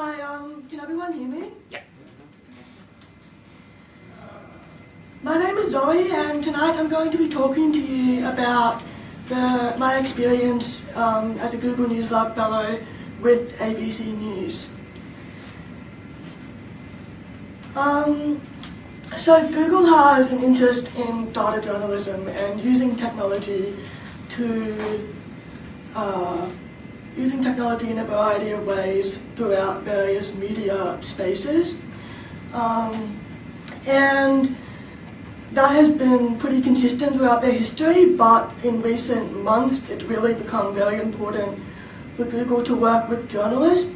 Hi, um, can everyone hear me? Yeah. My name is Zoe and tonight I'm going to be talking to you about the, my experience um, as a Google News Lab Fellow with ABC News. Um, so Google has an interest in data journalism and using technology to uh, using technology in a variety of ways throughout various media spaces. Um, and that has been pretty consistent throughout their history, but in recent months it's really become very important for Google to work with journalists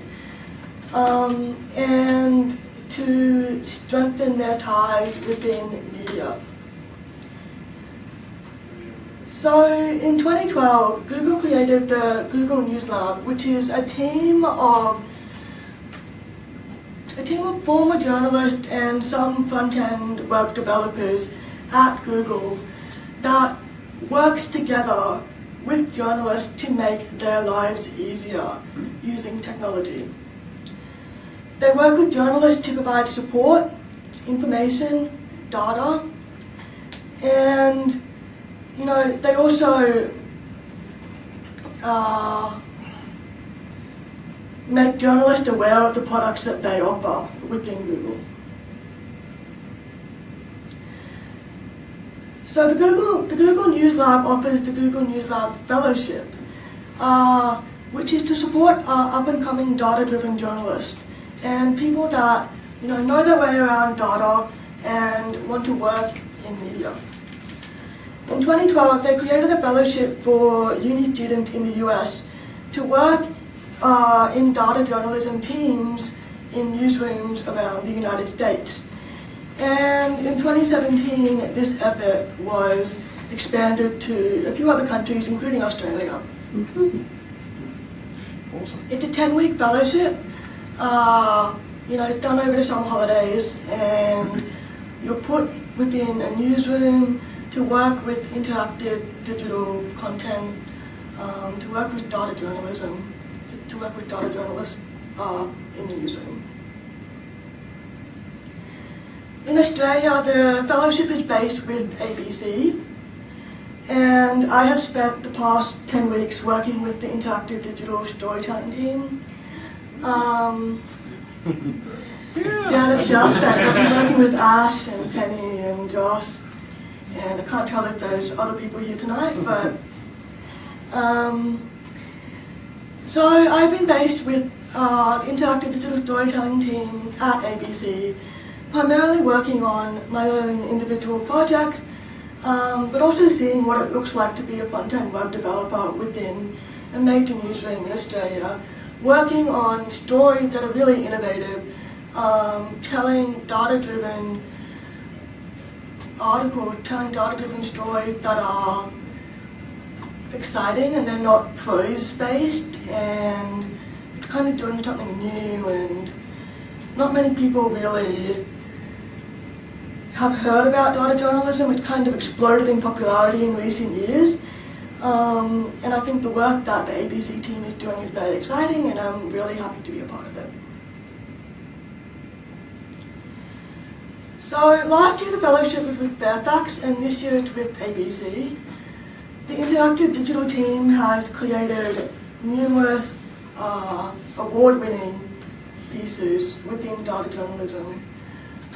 um, and to strengthen their ties within media. So in 2012, Google created the Google News Lab, which is a team of a team of former journalists and some front-end web developers at Google that works together with journalists to make their lives easier using technology. They work with journalists to provide support, information, data, and you know, they also uh, make journalists aware of the products that they offer within Google. So the Google, the Google News Lab offers the Google News Lab Fellowship, uh, which is to support uh, up-and-coming data-driven journalists and people that you know, know their way around data and want to work in media. In 2012, they created a fellowship for uni students in the US to work uh, in data journalism teams in newsrooms around the United States. And in 2017, this effort was expanded to a few other countries, including Australia. Mm -hmm. Awesome. It's a 10-week fellowship. Uh, you know, it's done over the summer holidays, and you're put within a newsroom to work with interactive digital content, um, to work with data journalism, to, work with data journalists uh, in the newsroom. In Australia, the fellowship is based with ABC, and I have spent the past 10 weeks working with the interactive digital storytelling team. Um, down at South Bank, I've been working with Ash and Penny and Josh and I can't tell if there's other people here tonight, but um, so I've been based with uh, Interactive Digital Storytelling team at ABC, primarily working on my own individual projects, um, but also seeing what it looks like to be a front-end web developer within a major newsroom in Australia, working on stories that are really innovative, um, telling data-driven article telling data-driven stories that are exciting and they're not prose-based and kind of doing something new and not many people really have heard about data journalism. It kind of exploded in popularity in recent years. Um, and I think the work that the ABC team is doing is very exciting and I'm really happy to be a part of it. So last year the fellowship was with Fairfax and this year it's with ABC. The Interactive Digital team has created numerous uh, award-winning pieces within data journalism.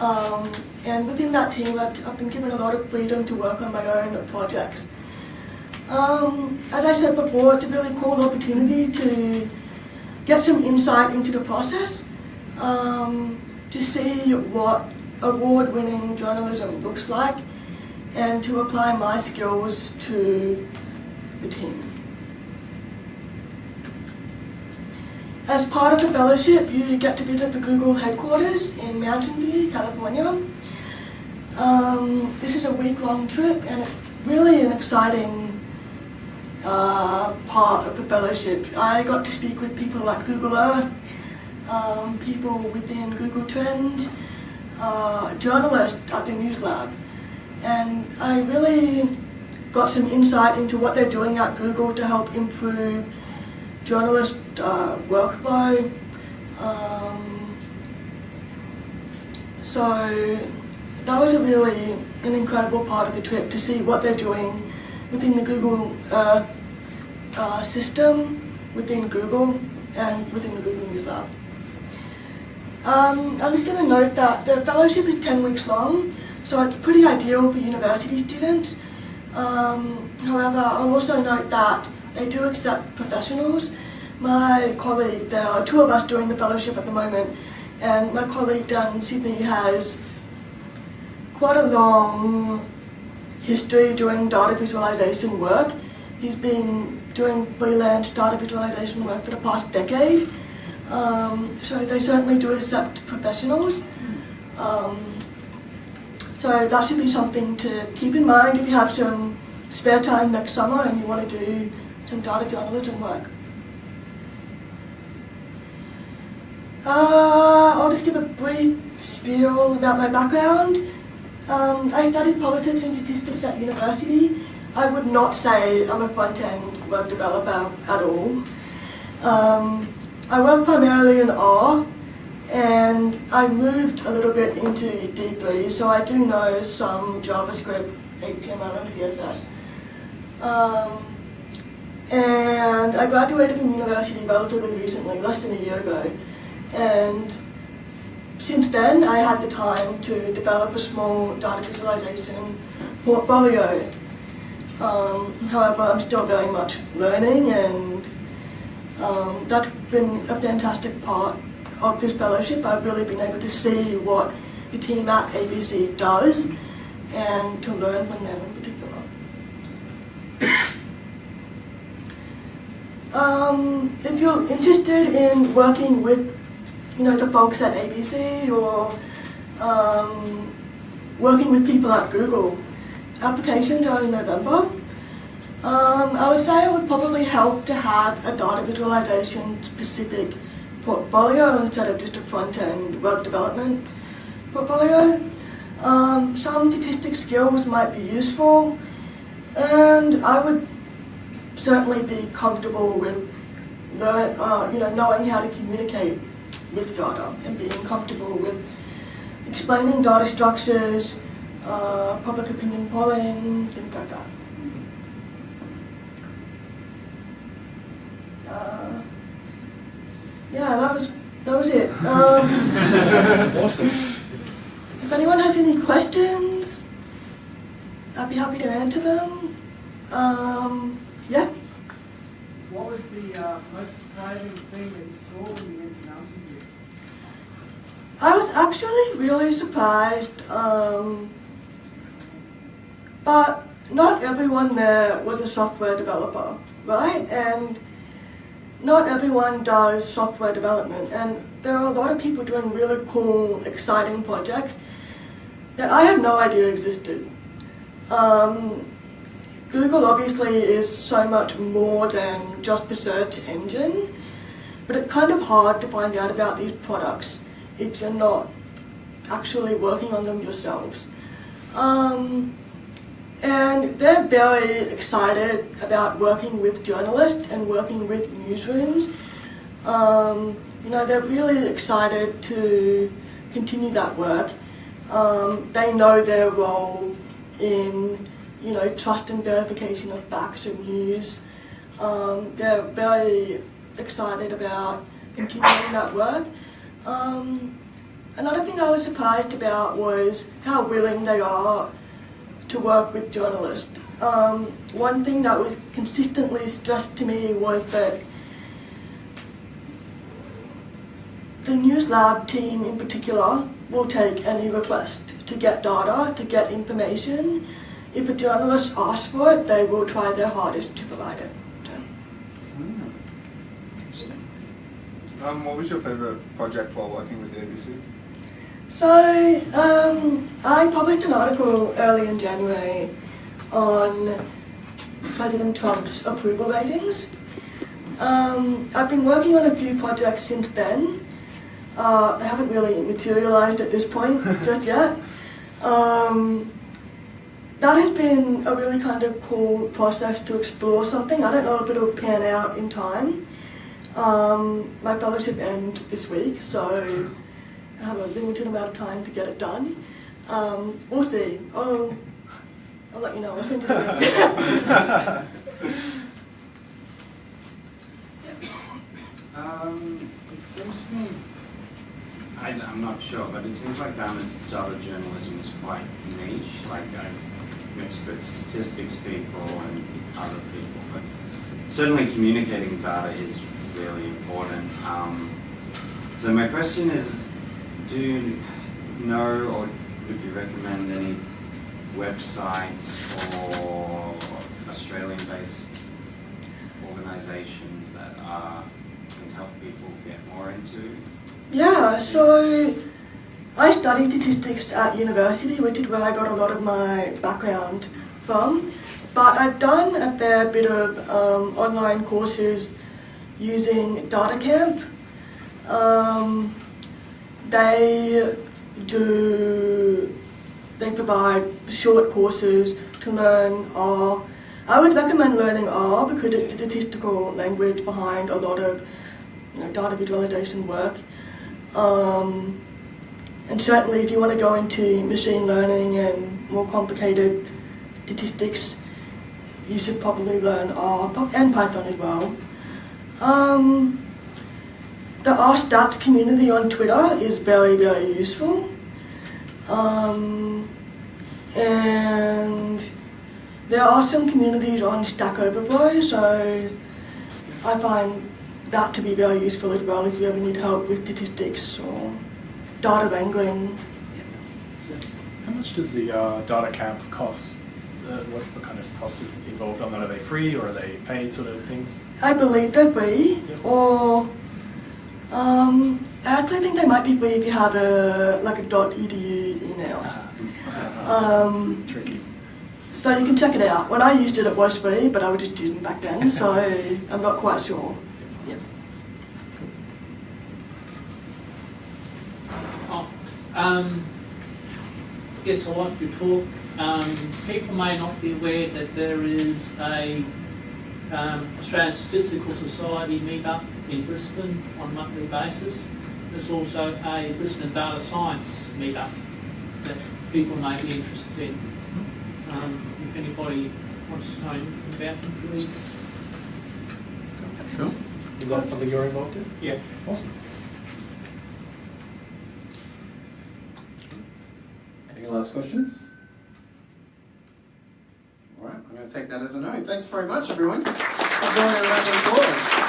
Um, and within that team I've, I've, been given a lot of freedom to work on my own projects. Um, as I said before, it's a really cool opportunity to get some insight into the process, um, to see what award-winning journalism looks like and to apply my skills to the team. As part of the fellowship, you get to visit the Google headquarters in Mountain View, California. Um, this is a week-long trip and it's really an exciting uh, part of the fellowship. I got to speak with people like Google Earth, um, people within Google Trends, journalist at the News Lab. And I really got some insight into what they're doing at Google to help improve journalist uh, workflow, um, So that was a really an incredible part of the trip to see what they're doing within the Google uh, uh, system, within Google, and within the Google News Lab. Um, I'm just going to note that the fellowship is 10 weeks long, so it's pretty ideal for university students. Um, however, I'll also note that they do accept professionals. My colleague, there are two of us doing the fellowship at the moment, and my colleague down in Sydney has quite a long history doing data visualization work. He's been doing freelance data visualization work for the past decade. Um, so they certainly do accept professionals. Um, so that should be something to keep in mind if you have some spare time next summer and you want to do some data journalism work. Uh, I'll just give a brief spiel about my background. Um, I studied politics and statistics at university. I would not say I'm a front-end web developer at all. Um, I work primarily in R, and I moved a little bit into D3, so I do know some JavaScript, HTML, and CSS. Um, and I graduated from university relatively recently, less than a year ago. And since then, I had the time to develop a small data visualization portfolio. Um, however, I'm still very much learning and um, that's been a fantastic part of this fellowship. I've really been able to see what the team at ABC does and to learn from them in particular. Um, if you're interested in working with you know, the folks at ABC or um, working with people at Google, applications are in November. Um, I would say it would probably help to have a data visualization specific portfolio instead of just a front-end web development portfolio. Um, some statistic skills might be useful and I would certainly be comfortable with the, uh, you know, knowing how to communicate with data and being comfortable with explaining data structures, uh, public opinion polling, things like that. Uh, yeah, that was that was it. Um, Awesome. if anyone has any questions, I'd be happy to answer them. Um, yeah. What was the uh, most surprising thing that you saw when you went to Mountain View? I was actually really surprised, um, but not everyone there was a software developer, right? And not everyone does software development, and there are a lot of people doing really cool, exciting projects that I had no idea existed. Um, Google obviously is so much more than just the search engine, but it's kind of hard to find out about these products if you're not actually working on them yourselves. Um, and they're very excited about working with journalists and working with newsrooms. Um, you know, they're really excited to continue that work. Um, they know their role in, you know, trust and verification of facts and news. Um, they're very excited about continuing that work. Um, another thing I was surprised about was how willing they are to work with journalists. Um, one thing that was consistently stressed to me was that the News Lab team in particular will take any request to get data, to get information. If a journalist asks for it, they will try their hardest to provide it. Um, what was your favorite project while working with the ABC? So, um, I published an article early in January on President Trump's approval ratings. Um, I've been working on a few projects since then. Uh, they haven't really materialized at this point just yet. Um, that has been a really kind of cool process to explore something. I don't know if it'll pan out in time. Um, my fellowship ends this week, so have a limited amount of time to get it done. Um, we'll see. I'll, I'll let you know. I'll send you the link. Um, it seems to me, I, I'm not sure, but it seems like data, data journalism is quite niche. Like I've mixed with statistics people and other people, but certainly communicating data is really important. Um, so my question is, do you know or would you recommend any websites or Australian-based organisations that are, can help people get more into? Yeah, so I studied statistics at university, which is where I got a lot of my background from. But I've done a fair bit of um, online courses using DataCamp. Um, they do, they provide short courses to learn R. I would recommend learning R because it's the statistical language behind a lot of you know, data visualization work. Um, and certainly if you want to go into machine learning and more complicated statistics, you should probably learn R and Python as well. Um, the R stats community on Twitter is very, very useful. Um, and there are some communities on Stack Overflow, so I find that to be very useful as well if you ever need help with statistics or data wrangling. How much does the uh, DataCamp cost? Uh, what, what kind of costs involved on that? Are they free or are they paid sort of things? I believe they're free, or um, actually think they might be free if you have a like a .edu email. Um, Tricky. so you can check it out. When I used it, it was free, but I was a student back then, so I'm not quite sure. Yep. Oh, um, yes, I'd like to talk. Um, people may not be aware that there is a um, Australian Statistical Society meetup in Brisbane on a monthly basis. There's also a Brisbane Data Science meetup that people may be interested in. Um, if anybody wants to know anything about them, please. Cool. Is that something you're involved in? Yeah. Awesome. Any last questions? All right, I'm going to take that as a no. Thanks very much, everyone. Let's all have a round of applause.